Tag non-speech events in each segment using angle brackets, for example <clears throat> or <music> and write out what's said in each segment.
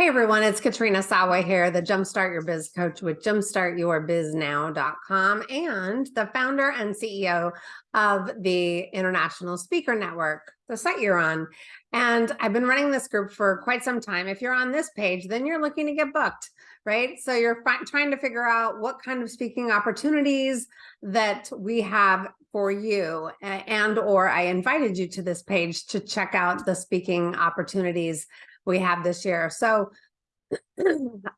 Hey everyone, it's Katrina Sawa here, the Jumpstart Your Biz coach with jumpstartyourbiznow.com and the founder and CEO of the International Speaker Network, the site you're on. And I've been running this group for quite some time. If you're on this page, then you're looking to get booked, right? So you're trying to figure out what kind of speaking opportunities that we have for you and or I invited you to this page to check out the speaking opportunities we have this year. So <clears throat>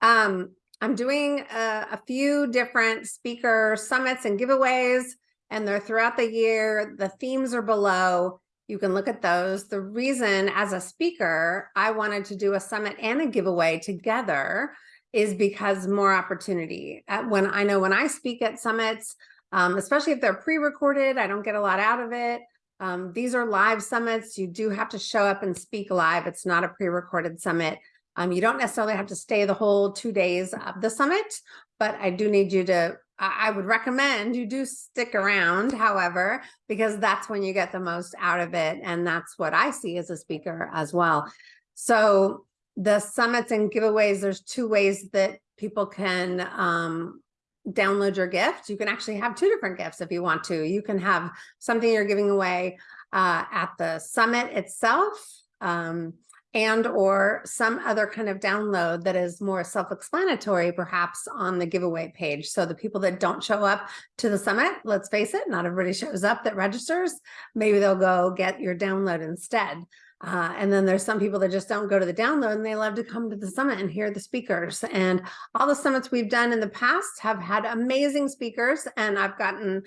um, I'm doing a, a few different speaker summits and giveaways, and they're throughout the year. The themes are below. You can look at those. The reason as a speaker, I wanted to do a summit and a giveaway together is because more opportunity. At when I know when I speak at summits, um, especially if they're pre-recorded, I don't get a lot out of it. Um, these are live summits. You do have to show up and speak live. It's not a pre-recorded summit. Um, you don't necessarily have to stay the whole two days of the summit, but I do need you to, I would recommend you do stick around, however, because that's when you get the most out of it. And that's what I see as a speaker as well. So the summits and giveaways, there's two ways that people can um, download your gift. You can actually have two different gifts if you want to. You can have something you're giving away uh, at the summit itself um, and or some other kind of download that is more self-explanatory perhaps on the giveaway page. So the people that don't show up to the summit, let's face it, not everybody shows up that registers, maybe they'll go get your download instead. Uh, and then there's some people that just don't go to the download and they love to come to the summit and hear the speakers. And all the summits we've done in the past have had amazing speakers and I've gotten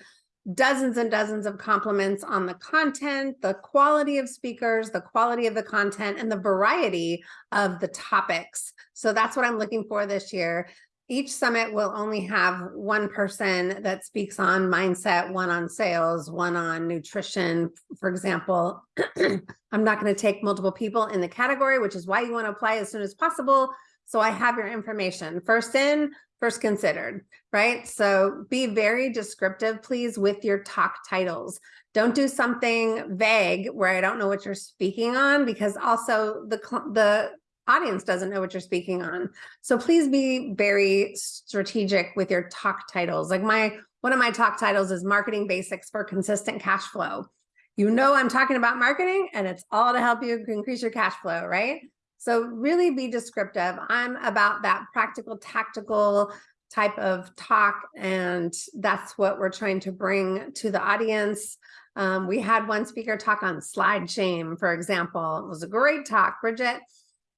dozens and dozens of compliments on the content, the quality of speakers, the quality of the content, and the variety of the topics. So that's what I'm looking for this year each summit will only have one person that speaks on mindset, one on sales, one on nutrition, for example. <clears throat> I'm not going to take multiple people in the category, which is why you want to apply as soon as possible. So I have your information first in, first considered, right? So be very descriptive, please, with your talk titles. Don't do something vague where I don't know what you're speaking on because also the, the audience doesn't know what you're speaking on. So please be very strategic with your talk titles. Like my, one of my talk titles is marketing basics for consistent cash flow. You know, I'm talking about marketing and it's all to help you increase your cash flow, right? So really be descriptive. I'm about that practical, tactical type of talk. And that's what we're trying to bring to the audience. Um, we had one speaker talk on slide shame, for example. It was a great talk. Bridget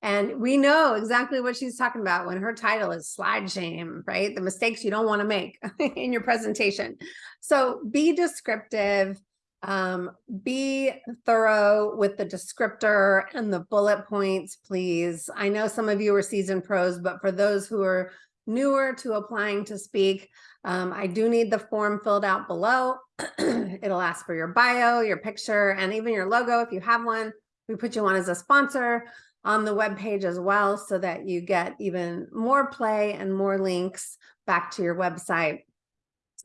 and we know exactly what she's talking about when her title is slide shame, right? The mistakes you don't want to make <laughs> in your presentation. So be descriptive, um, be thorough with the descriptor and the bullet points, please. I know some of you are seasoned pros, but for those who are newer to applying to speak, um, I do need the form filled out below. <clears throat> It'll ask for your bio, your picture, and even your logo if you have one. We put you on as a sponsor on the web page as well so that you get even more play and more links back to your website.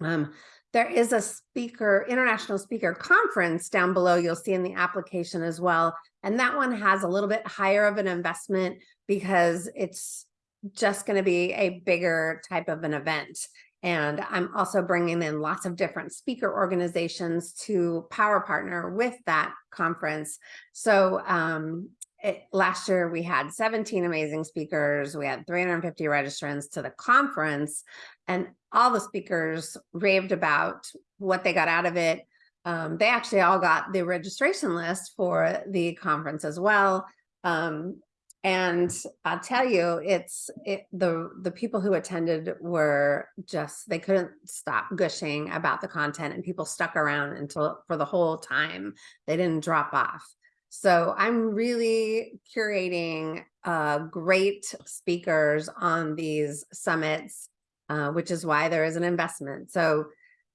Um, there is a speaker, international speaker conference down below you'll see in the application as well. And that one has a little bit higher of an investment because it's just going to be a bigger type of an event. And I'm also bringing in lots of different speaker organizations to power partner with that conference. So um, it, last year we had 17 amazing speakers. We had 350 registrants to the conference and all the speakers raved about what they got out of it. Um, they actually all got the registration list for the conference as well. Um, and I'll tell you, it's it, the the people who attended were just they couldn't stop gushing about the content, and people stuck around until for the whole time. They didn't drop off. So I'm really curating uh, great speakers on these summits, uh, which is why there is an investment. So,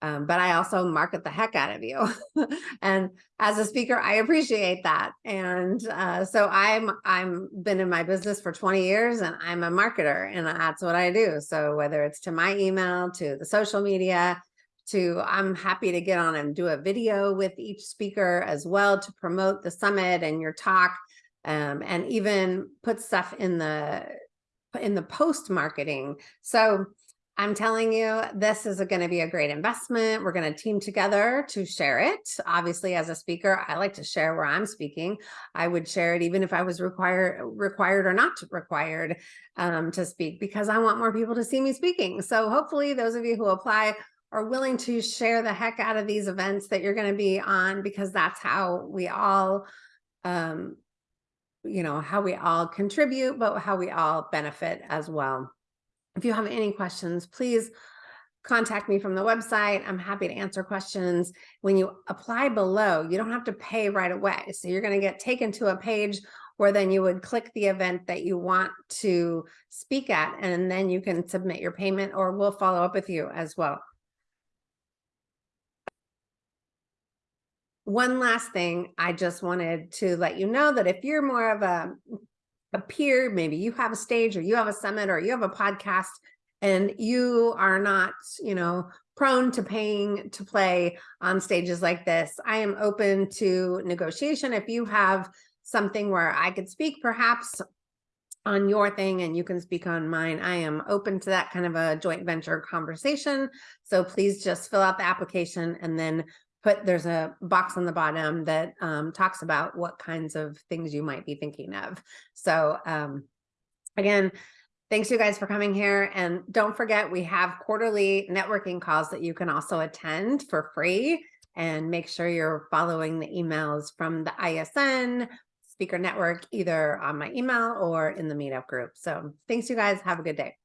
um, but I also market the heck out of you. <laughs> and as a speaker, I appreciate that. And uh, so I'm, I'm been in my business for 20 years and I'm a marketer and that's what I do. So whether it's to my email, to the social media, to I'm happy to get on and do a video with each speaker as well to promote the summit and your talk um, and even put stuff in the in the post marketing. So I'm telling you, this is going to be a great investment. We're going to team together to share it. Obviously, as a speaker, I like to share where I'm speaking. I would share it even if I was required, required or not required um, to speak because I want more people to see me speaking. So hopefully those of you who apply are willing to share the heck out of these events that you're going to be on because that's how we all, um, you know, how we all contribute, but how we all benefit as well. If you have any questions, please contact me from the website. I'm happy to answer questions. When you apply below, you don't have to pay right away. So you're going to get taken to a page where then you would click the event that you want to speak at, and then you can submit your payment or we'll follow up with you as well. One last thing, I just wanted to let you know that if you're more of a a peer, maybe you have a stage or you have a summit or you have a podcast and you are not, you know, prone to paying to play on stages like this. I am open to negotiation. If you have something where I could speak perhaps on your thing and you can speak on mine, I am open to that kind of a joint venture conversation. So please just fill out the application and then put there's a box on the bottom that um, talks about what kinds of things you might be thinking of. So um, again, thanks you guys for coming here. And don't forget, we have quarterly networking calls that you can also attend for free and make sure you're following the emails from the ISN speaker network, either on my email or in the meetup group. So thanks you guys. Have a good day.